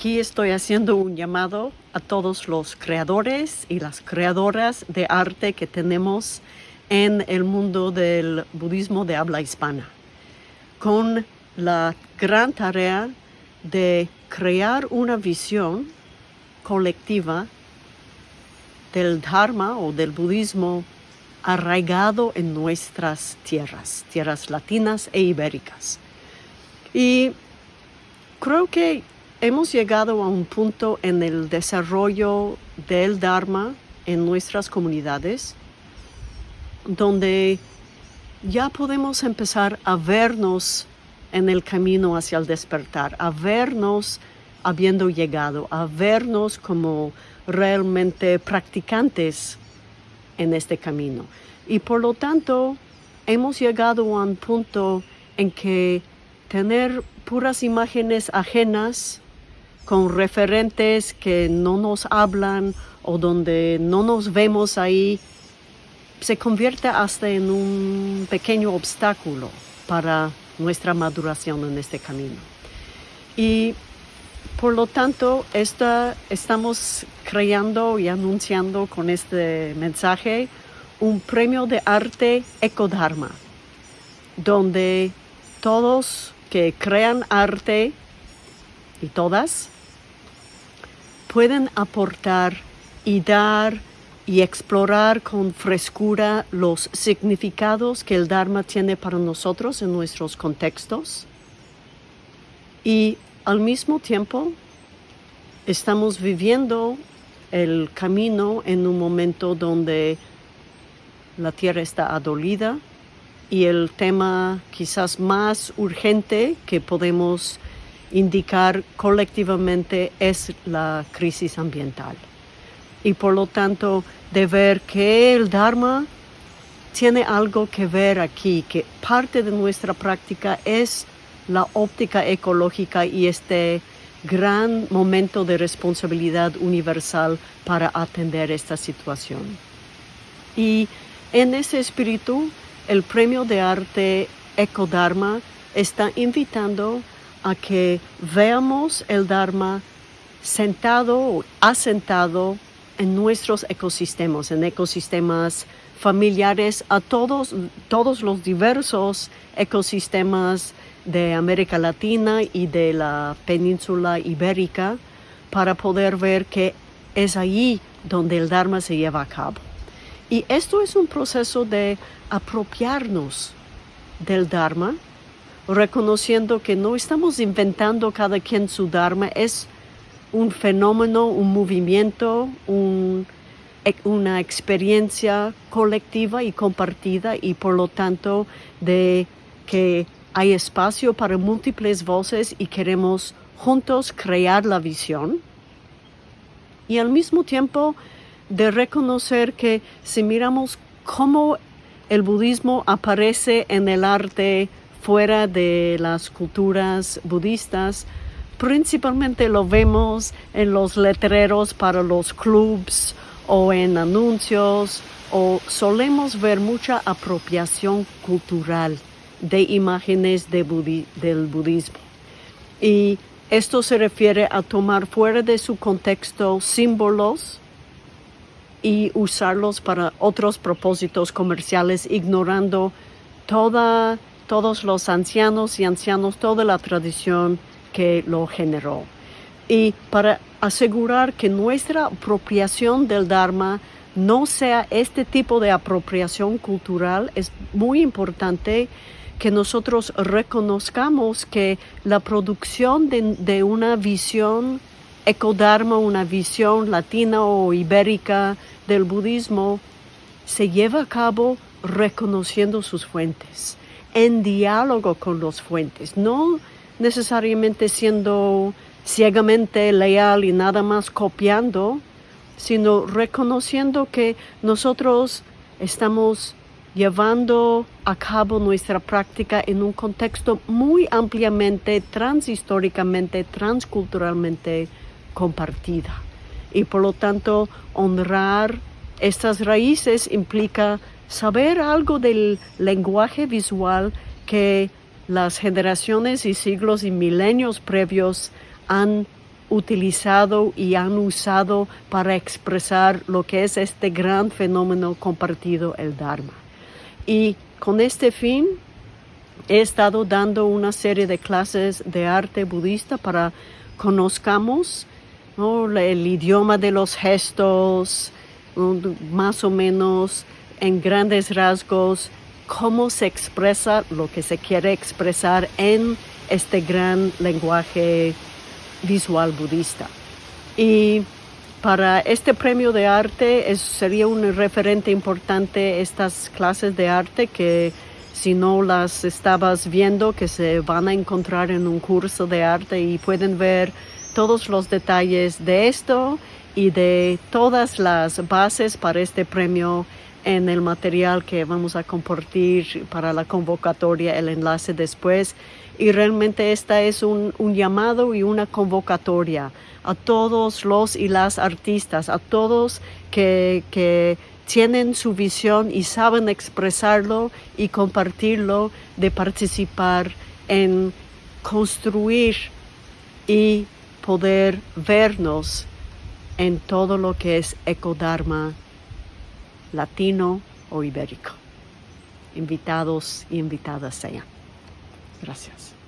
aquí estoy haciendo un llamado a todos los creadores y las creadoras de arte que tenemos en el mundo del budismo de habla hispana, con la gran tarea de crear una visión colectiva del Dharma o del budismo arraigado en nuestras tierras, tierras latinas e ibéricas. Y creo que hemos llegado a un punto en el desarrollo del Dharma en nuestras comunidades donde ya podemos empezar a vernos en el camino hacia el despertar, a vernos habiendo llegado, a vernos como realmente practicantes en este camino. Y por lo tanto, hemos llegado a un punto en que tener puras imágenes ajenas con referentes que no nos hablan o donde no nos vemos ahí, se convierte hasta en un pequeño obstáculo para nuestra maduración en este camino. Y por lo tanto, esta, estamos creando y anunciando con este mensaje un premio de arte Ecodharma, donde todos que crean arte y todas pueden aportar y dar y explorar con frescura los significados que el Dharma tiene para nosotros en nuestros contextos. Y al mismo tiempo, estamos viviendo el camino en un momento donde la tierra está adolida y el tema quizás más urgente que podemos indicar colectivamente es la crisis ambiental. Y por lo tanto, de ver que el Dharma tiene algo que ver aquí, que parte de nuestra práctica es la óptica ecológica y este gran momento de responsabilidad universal para atender esta situación. Y en ese espíritu, el Premio de Arte Ecodharma está invitando a que veamos el Dharma sentado o asentado en nuestros ecosistemas, en ecosistemas familiares, a todos, todos los diversos ecosistemas de América Latina y de la península ibérica para poder ver que es allí donde el Dharma se lleva a cabo. Y esto es un proceso de apropiarnos del Dharma, reconociendo que no estamos inventando cada quien su Dharma, es un fenómeno, un movimiento, una experiencia colectiva y compartida y por lo tanto de que hay espacio para múltiples voces y queremos juntos crear la visión. Y al mismo tiempo de reconocer que si miramos cómo el budismo aparece en el arte fuera de las culturas budistas, principalmente lo vemos en los letreros para los clubs o en anuncios o solemos ver mucha apropiación cultural de imágenes del budismo. Y esto se refiere a tomar fuera de su contexto símbolos y usarlos para otros propósitos comerciales, ignorando toda, todos los ancianos y ancianos, toda la tradición que lo generó. Y para asegurar que nuestra apropiación del Dharma no sea este tipo de apropiación cultural, es muy importante que nosotros reconozcamos que la producción de, una visión ecodharma, una visión latina o ibérica del budismo, se lleva a cabo reconociendo sus fuentes, en diálogo con los fuentes, no necesariamente siendo ciegamente leal y nada más copiando, sino reconociendo que nosotros estamos llevando a cabo nuestra práctica en un contexto muy ampliamente, transhistóricamente, transculturalmente compartida. Y por lo tanto, honrar estas raíces implica saber algo del lenguaje visual que las generaciones y siglos y milenios previos han utilizado y han usado para expresar lo que es este gran fenómeno compartido, el Dharma. Y con este fin he estado dando una serie de clases de arte budista para conozcamos el idioma de los gestos, más o menos en grandes rasgos cómo se expresa lo que se quiere expresar en este gran lenguaje visual budista. Y para este premio de arte sería un referente importante estas clases de arte que si no las estabas viendo, que se van a encontrar en un curso de arte y pueden ver todos los detalles de esto y de todas las bases para este premio en el material que vamos a compartir para la convocatoria, el enlace después. Y realmente esta es un, llamado y una convocatoria a todos los y las artistas, a todos que, que tienen su visión y saben expresarlo y compartirlo, de participar en construir y poder vernos en todo lo que es ecodharma latino o ibérico. Invitados y invitadas sean. Gracias.